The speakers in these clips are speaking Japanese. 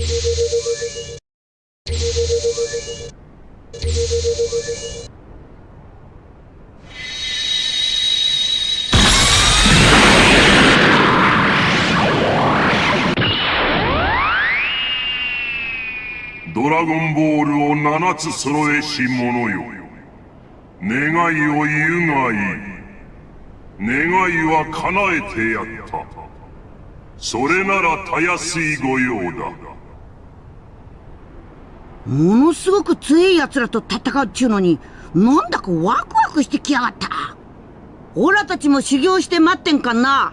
ドラゴンボールを七つ揃えし者よ。願いを言うがいい。願いは叶えてやった。それならたやすい御用だ。ものすごく強い奴らと戦うっちゅうのになんだかワクワクしてきやがった。オラたちも修行して待ってんかな。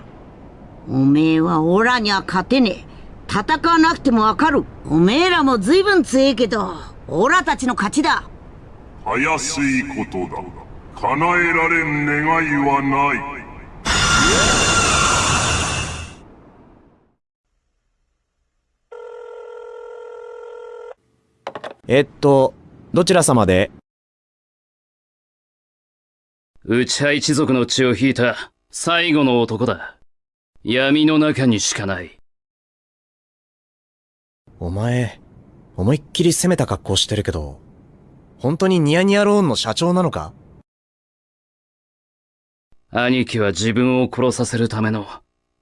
おめえはオラには勝てねえ。戦わなくてもわかる。おめえらも随分強えけどオラたちの勝ちだ。たやすいことだ。叶えられん願いはない。えっと、どちら様で？内派一族の血を引いた最後の男だ。闇の中にしかない。お前、思いっきり攻めた格好してるけど、本当にニヤニヤローンの社長なのか？兄貴は自分を殺させるための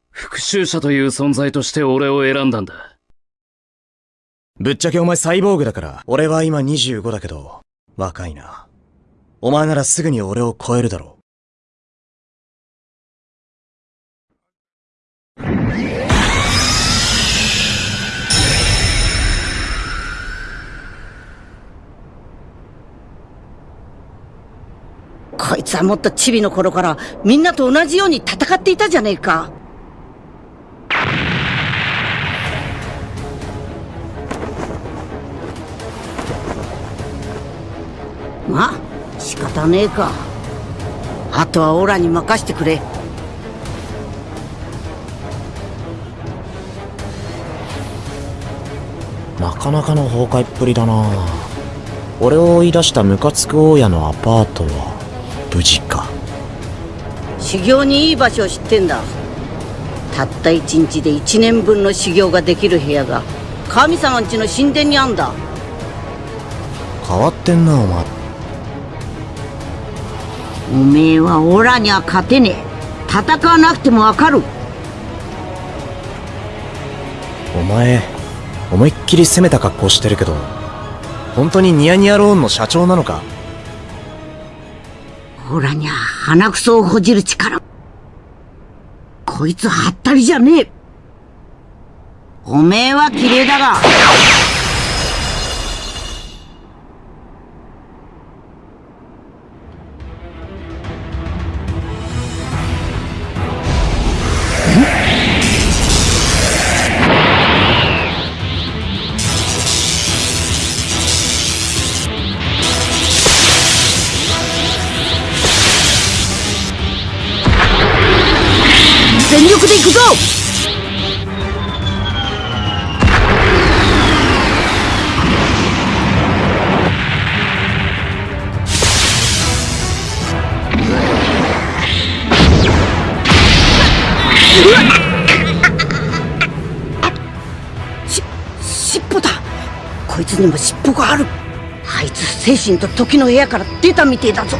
復讐者という存在として俺を選んだんだ。ぶっちゃけお前サイボーグだから、俺は今25だけど、若いな。お前ならすぐに俺を超えるだろうこいつはもっとチビの頃からみんなと同じように戦っていたじゃねえかまあ仕方ねえかあとはオラに任してくれう。なかなかの崩壊っぷりだな俺を追い出したムカつく大家のアパートは、無事か。修行にいい場所を知ってんだたった一日で一年分の修行ができる部屋が神様んちの神殿にあんだ変わってんな、お前。おめえはオラには勝てねえ。戦わなくてもわかる。お前、思いっきり攻めた格好してるけど、本当にニヤニヤローンの社長なのか？オラには鼻くそをほじる力。こいつはったりじゃねえ。おめえは綺麗だが し尻尾だ。こいつにも尻尾がある。あいつ精神と時の部屋から出たみてえだぞ。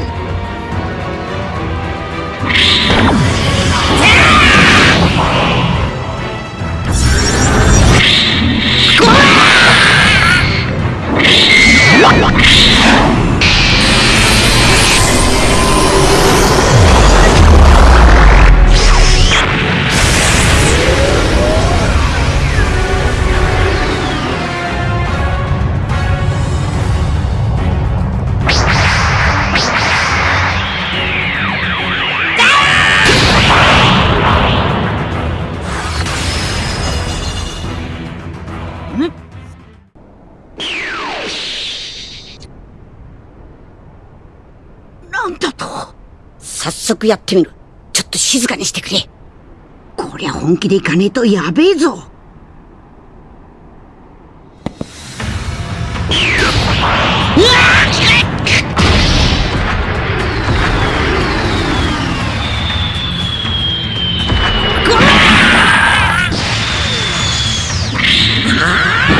速やってみる。ちょっと静かにしてくれ。こりゃ本気でいかねえとやべえぞ。う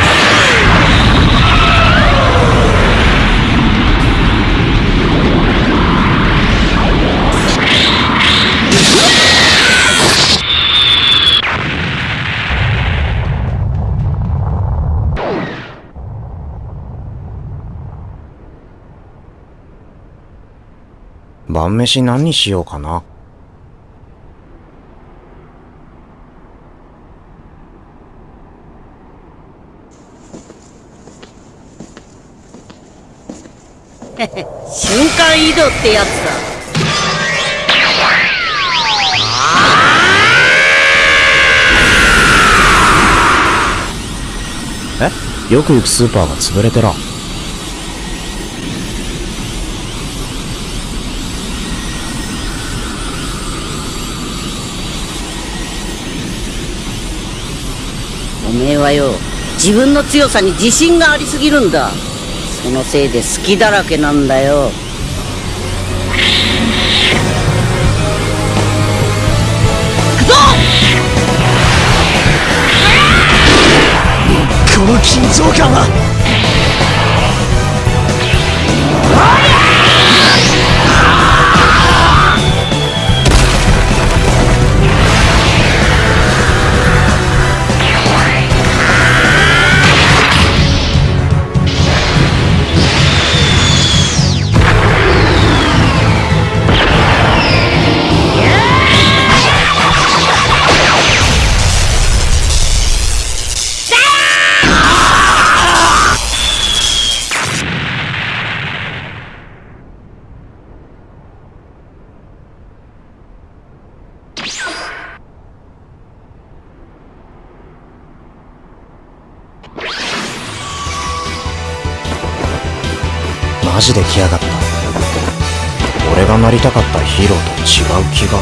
晩飯何にしようかな。瞬間移動ってやつだえ？よく行くスーパーが潰れてら。めえはよ自分の強さに自信がありすぎるんだそのせいで好きだらけなんだよこの緊張感はマジで来やがった。俺がなりたかったヒーローと違う気が。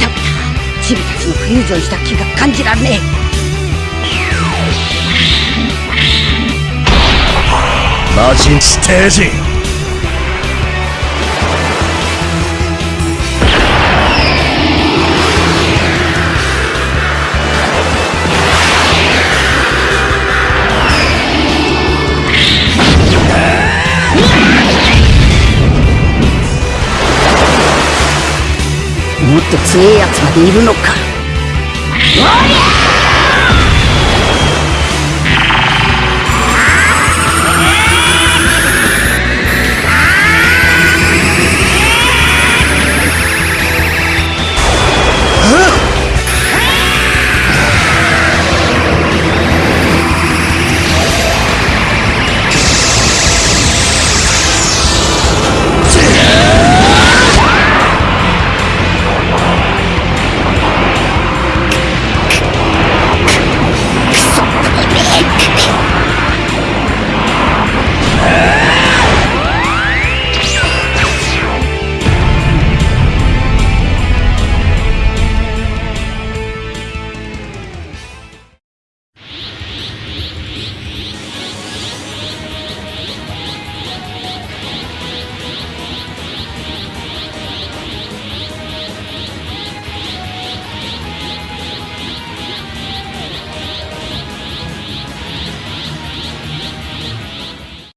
ダメだチビたちのフュージョンした気が感じられねマジンステージと強いやつまでいるのか。